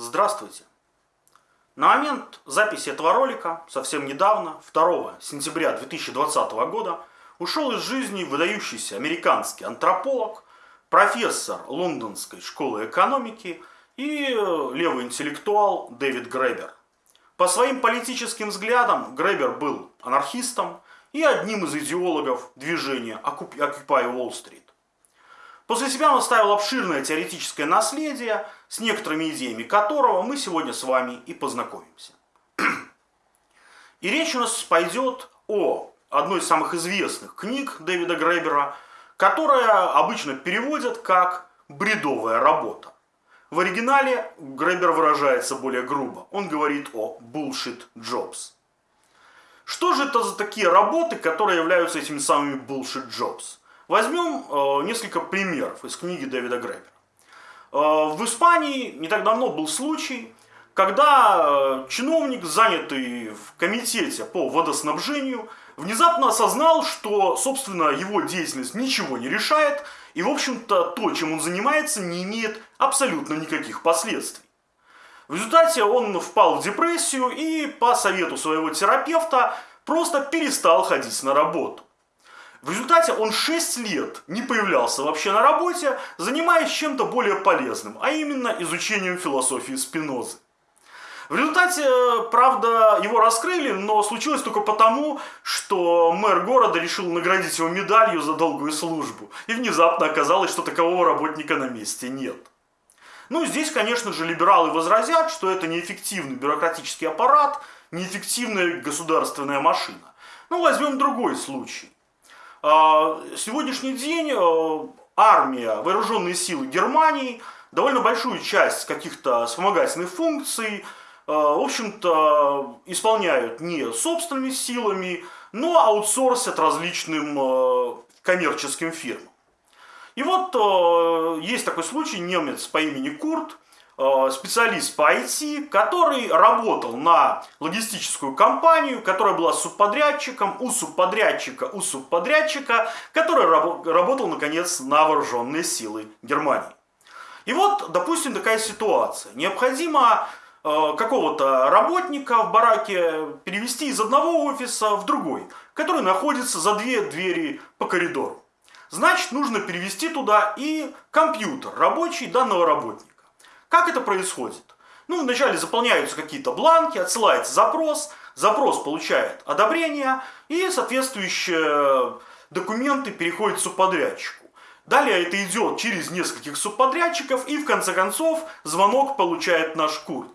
Здравствуйте! На момент записи этого ролика, совсем недавно, 2 сентября 2020 года, ушел из жизни выдающийся американский антрополог, профессор Лондонской школы экономики и левый интеллектуал Дэвид Гребер. По своим политическим взглядам Гребер был анархистом и одним из идеологов движения Occupy Wall Street. После себя он оставил обширное теоретическое наследие, с некоторыми идеями которого мы сегодня с вами и познакомимся. И речь у нас пойдет о одной из самых известных книг Дэвида Гребера, которая обычно переводят как «бредовая работа». В оригинале Гребер выражается более грубо. Он говорит о bullshit jobs. Что же это за такие работы, которые являются этими самыми bullshit jobs? Возьмем э, несколько примеров из книги Дэвида Гребера. Э, в Испании не так давно был случай, когда э, чиновник, занятый в комитете по водоснабжению, внезапно осознал, что, собственно, его деятельность ничего не решает, и, в общем-то, то, чем он занимается, не имеет абсолютно никаких последствий. В результате он впал в депрессию и, по совету своего терапевта, просто перестал ходить на работу. В результате он 6 лет не появлялся вообще на работе, занимаясь чем-то более полезным, а именно изучением философии Спинозы. В результате, правда, его раскрыли, но случилось только потому, что мэр города решил наградить его медалью за долгую службу. И внезапно оказалось, что такового работника на месте нет. Ну, здесь, конечно же, либералы возразят, что это неэффективный бюрократический аппарат, неэффективная государственная машина. Ну, возьмем другой случай. А, сегодняшний день э, армия, вооруженные силы Германии довольно большую часть каких-то вспомогательных функций, э, в общем-то, исполняют не собственными силами, но аутсорсят различным э, коммерческим фирмам. И вот есть такой случай, немец по имени Курт, специалист по IT, который работал на логистическую компанию, которая была субподрядчиком у субподрядчика у субподрядчика, который работал, наконец, на вооруженные силы Германии. И вот, допустим, такая ситуация. Необходимо э, какого-то работника в бараке перевести из одного офиса в другой, который находится за две двери по коридору. Значит, нужно перевести туда и компьютер рабочий данного работника. Как это происходит? Ну, вначале заполняются какие-то бланки, отсылается запрос, запрос получает одобрение, и соответствующие документы переходят субподрядчику. Далее это идет через нескольких субподрядчиков, и в конце концов звонок получает наш Курт.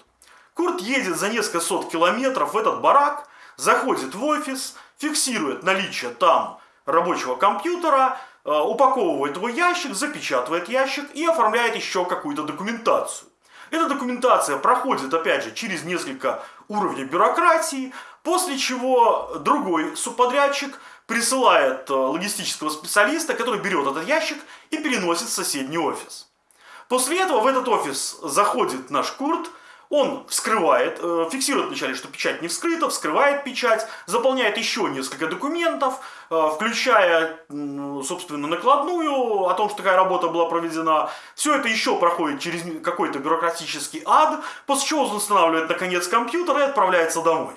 Курт едет за несколько сот километров в этот барак, заходит в офис, фиксирует наличие там рабочего компьютера, упаковывает его ящик, запечатывает ящик и оформляет еще какую-то документацию. Эта документация проходит, опять же, через несколько уровней бюрократии, после чего другой субподрядчик присылает э, логистического специалиста, который берет этот ящик и переносит в соседний офис. После этого в этот офис заходит наш Курт, он вскрывает, э, фиксирует вначале, что печать не вскрыта, вскрывает печать, заполняет еще несколько документов, э, включая, собственно, накладную о том, что такая работа была проведена. Все это еще проходит через какой-то бюрократический ад, после чего он устанавливает, наконец, компьютер и отправляется домой.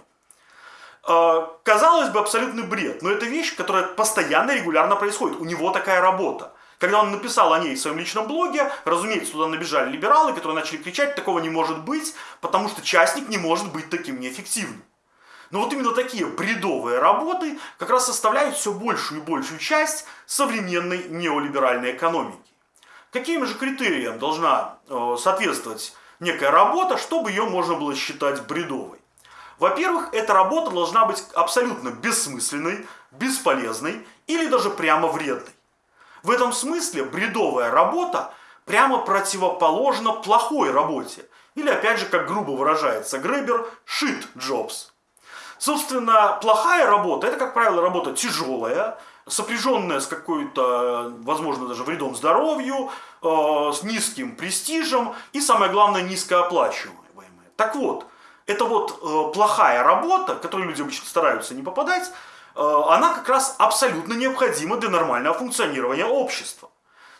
Э, казалось бы, абсолютный бред, но это вещь, которая постоянно, регулярно происходит. У него такая работа. Когда он написал о ней в своем личном блоге, разумеется, туда набежали либералы, которые начали кричать, такого не может быть, потому что частник не может быть таким неэффективным. Но вот именно такие бредовые работы как раз составляют все большую и большую часть современной неолиберальной экономики. Каким же критериям должна э, соответствовать некая работа, чтобы ее можно было считать бредовой? Во-первых, эта работа должна быть абсолютно бессмысленной, бесполезной или даже прямо вредной. В этом смысле бредовая работа прямо противоположна плохой работе. Или опять же, как грубо выражается Гребер, shit jobs. Собственно, плохая работа, это, как правило, работа тяжелая, сопряженная с какой-то, возможно, даже вредом здоровью, э, с низким престижем и, самое главное, низкооплачиваемая. Так вот, это вот э, плохая работа, к которой люди обычно стараются не попадать, она как раз абсолютно необходима для нормального функционирования общества.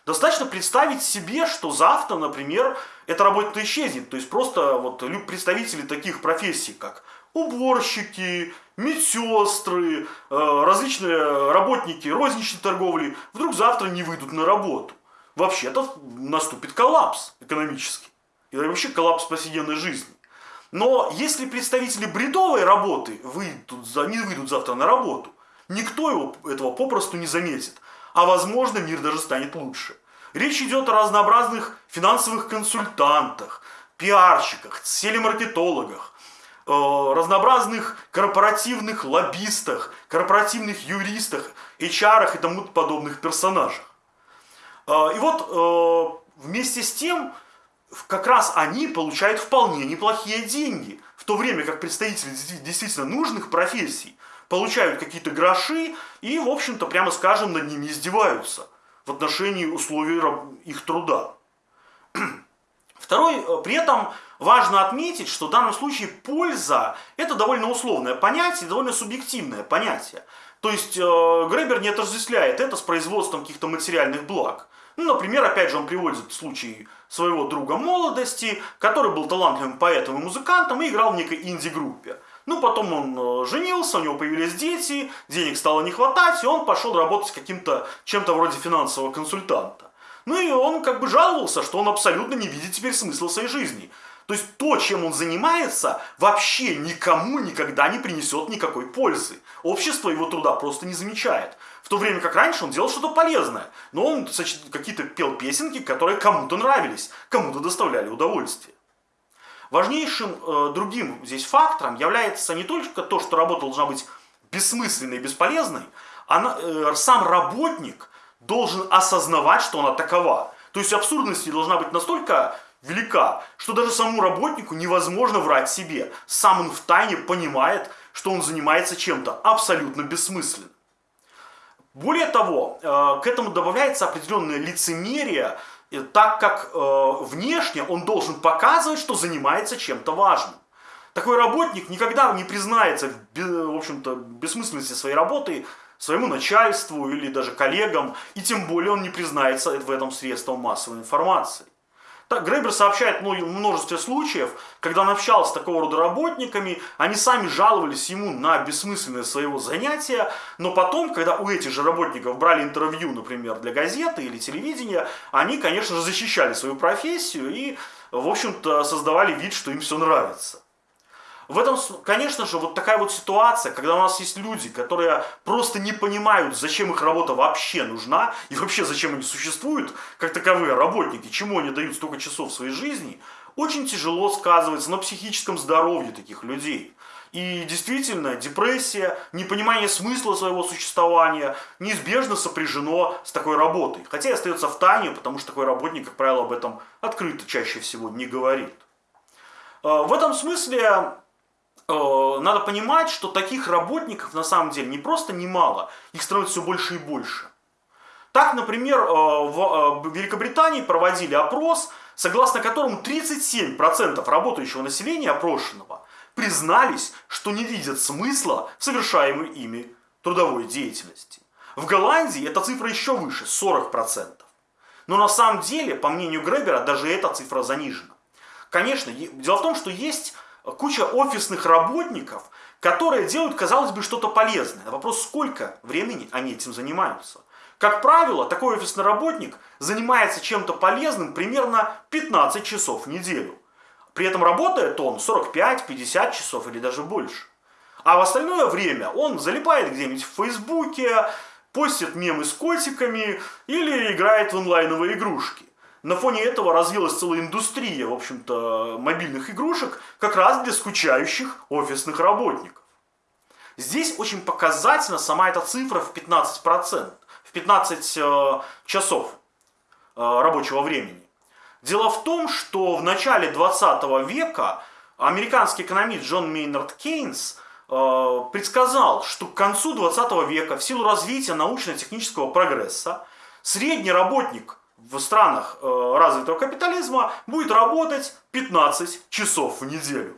Достаточно представить себе, что завтра, например, эта работа исчезнет. То есть просто вот представители таких профессий, как уборщики, медсестры, э, различные работники розничной торговли вдруг завтра не выйдут на работу. Вообще-то наступит коллапс экономический. И вообще коллапс повседневной жизни. Но если представители бредовой работы выйдут, не выйдут завтра на работу, никто его, этого попросту не заметит а возможно мир даже станет лучше. Речь идет о разнообразных финансовых консультантах, пиарщиках, телемаркетологах, э, разнообразных корпоративных лоббистах, корпоративных юристах, HR и тому подобных персонажах. Э, и вот э, вместе с тем, как раз они получают вполне неплохие деньги, в то время как представители действительно нужных профессий получают какие-то гроши и, в общем-то, прямо скажем, над ними издеваются в отношении условий их труда. Второй, э, при этом важно отметить, что в данном случае польза – это довольно условное понятие, довольно субъективное понятие. То есть э, Гребер не отождествляет это с производством каких-то материальных благ. Ну, например, опять же, он приводит случай своего друга молодости, который был талантливым поэтом и музыкантом и играл в некой инди-группе. Ну, потом он э, женился, у него появились дети, денег стало не хватать, и он пошел работать каким-то, чем-то вроде финансового консультанта. Ну и он как бы жаловался, что он абсолютно не видит теперь смысла своей жизни. То есть то, чем он занимается, вообще никому никогда не принесет никакой пользы. Общество его труда просто не замечает. В то время как раньше он делал что-то полезное. Но он какие-то пел песенки, которые кому-то нравились, кому-то доставляли удовольствие. Важнейшим э, другим здесь фактором является не только то, что работа должна быть бессмысленной и бесполезной, а э, сам работник должен осознавать, что она такова. То есть абсурдность должна быть настолько велика, что даже самому работнику невозможно врать себе. Сам он в тайне понимает, что он занимается чем-то абсолютно бессмысленным. Более того, э, к этому добавляется определенное лицемерие, так как э, внешне он должен показывать, что занимается чем-то важным. Такой работник никогда не признается в общем-то, бессмысленности своей работы своему начальству или даже коллегам, и тем более он не признается в этом средством массовой информации. Так, Грейбер сообщает множество случаев, когда он общался с такого рода работниками, они сами жаловались ему на бессмысленность своего занятия, но потом, когда у этих же работников брали интервью, например, для газеты или телевидения, они, конечно же, защищали свою профессию и, в общем-то, создавали вид, что им все нравится. В этом, конечно же, вот такая вот ситуация, когда у нас есть люди, которые просто не понимают, зачем их работа вообще нужна, и вообще зачем они существуют, как таковые работники, чему они дают столько часов своей жизни, очень тяжело сказывается на психическом здоровье таких людей. И действительно, депрессия, непонимание смысла своего существования неизбежно сопряжено с такой работой. Хотя и остается в тайне, потому что такой работник, как правило, об этом открыто чаще всего не говорит. А, в этом смысле Э, надо понимать, что таких работников на самом деле не просто немало, их становится все больше и больше. Так, например, э, в э, Великобритании проводили опрос, согласно которому 37% работающего населения опрошенного признались, что не видят смысла в совершаемой ими трудовой деятельности. В Голландии эта цифра еще выше, 40%. Но на самом деле, по мнению Гребера, даже эта цифра занижена. Конечно, дело в том, что есть куча офисных работников, которые делают, казалось бы, что-то полезное. Вопрос, сколько времени они этим занимаются. Как правило, такой офисный работник занимается чем-то полезным примерно 15 часов в неделю. При этом работает он 45-50 часов или даже больше. А в остальное время он залипает где-нибудь в Фейсбуке, постит мемы с котиками или играет в онлайновые игрушки. На фоне этого развилась целая индустрия, в общем-то, мобильных игрушек, как раз для скучающих офисных работников. Здесь очень показательна сама эта цифра в 15%, в 15 э, часов э, рабочего времени. Дело в том, что в начале 20 века американский экономист Джон Мейнард Кейнс э, предсказал, что к концу 20 века в силу развития научно-технического прогресса средний работник в странах э, развитого капитализма будет работать 15 часов в неделю.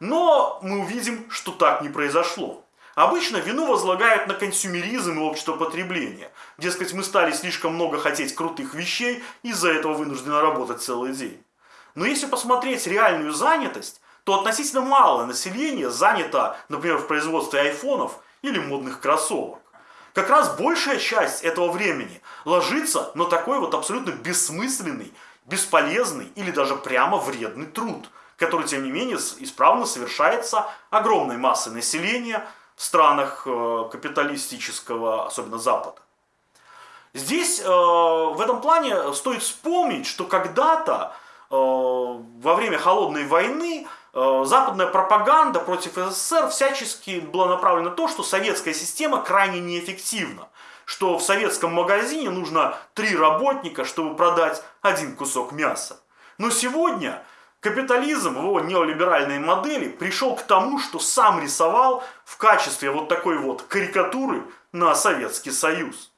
Но мы увидим, что так не произошло. Обычно вину возлагают на консюмеризм и общество потребления. Дескать, мы стали слишком много хотеть крутых вещей, из-за этого вынуждены работать целый день. Но если посмотреть реальную занятость, то относительно малое население занято, например, в производстве айфонов или модных кроссовок. Как раз большая часть этого времени ложится на такой вот абсолютно бессмысленный, бесполезный или даже прямо вредный труд, который, тем не менее, исправно совершается огромной массой населения в странах э, капиталистического, особенно Запада. Здесь э, в этом плане стоит вспомнить, что когда-то э, во время Холодной войны западная пропаганда против СССР всячески была направлена на то, что советская система крайне неэффективна. Что в советском магазине нужно три работника, чтобы продать один кусок мяса. Но сегодня капитализм в его неолиберальной модели пришел к тому, что сам рисовал в качестве вот такой вот карикатуры на Советский Союз.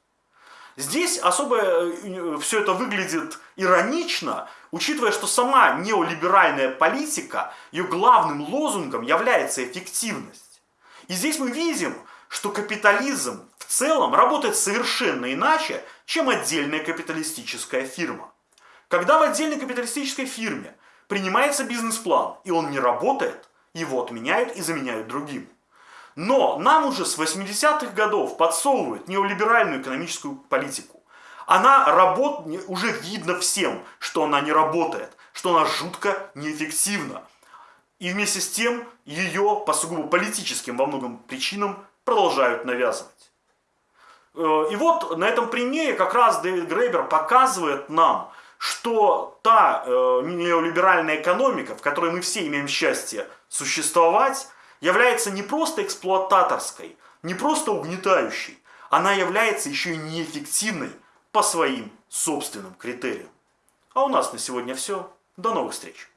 Здесь особо э, все это выглядит иронично, учитывая, что сама неолиберальная политика, ее главным лозунгом является эффективность. И здесь мы видим, что капитализм в целом работает совершенно иначе, чем отдельная капиталистическая фирма. Когда в отдельной капиталистической фирме принимается бизнес-план, и он не работает, его отменяют и заменяют другим. Но нам уже с 80-х годов подсовывают неолиберальную экономическую политику. Она работает, уже видно всем, что она не работает, что она жутко неэффективна. И вместе с тем ее по сугубо политическим во многом причинам продолжают навязывать. Э, и вот на этом примере как раз Дэвид Грейбер показывает нам, что та э, неолиберальная экономика, в которой мы все имеем счастье существовать, является не просто эксплуататорской, не просто угнетающей, она является еще и неэффективной по своим собственным критериям. А у нас на сегодня все. До новых встреч!